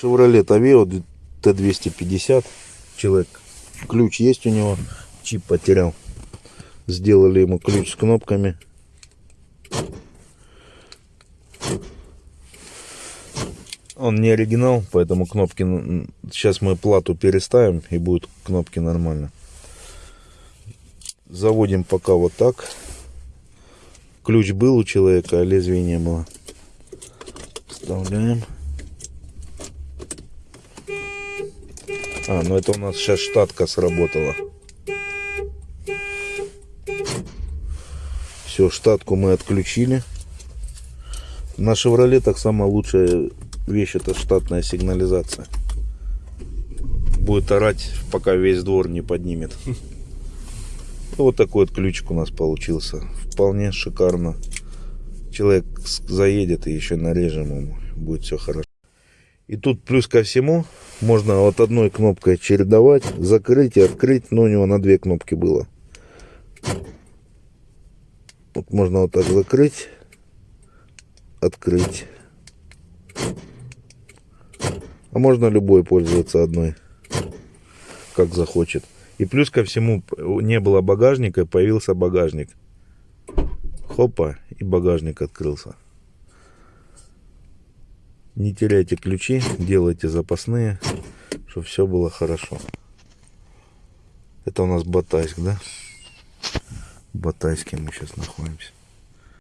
Chevrolet Aveo Т250. Человек, ключ есть у него, чип потерял. Сделали ему ключ с кнопками. Он не оригинал, поэтому кнопки... Сейчас мы плату переставим и будут кнопки нормально. Заводим пока вот так. Ключ был у человека, а лезвия не было. Вставляем. А, ну это у нас сейчас штатка сработала. Все, штатку мы отключили. На Шевролетах самая лучшая вещь это штатная сигнализация. Будет орать, пока весь двор не поднимет. Ну, Вот такой вот ключик у нас получился. Вполне шикарно. Человек заедет и еще нарежем ему. Будет все хорошо. И тут плюс ко всему можно вот одной кнопкой чередовать, закрыть и открыть. Но у него на две кнопки было. Вот можно вот так закрыть, открыть. А можно любой пользоваться одной, как захочет. И плюс ко всему не было багажника, появился багажник. Хопа, и багажник открылся. Не теряйте ключи, делайте запасные, чтобы все было хорошо. Это у нас Батайск, да? В Батайске мы сейчас находимся.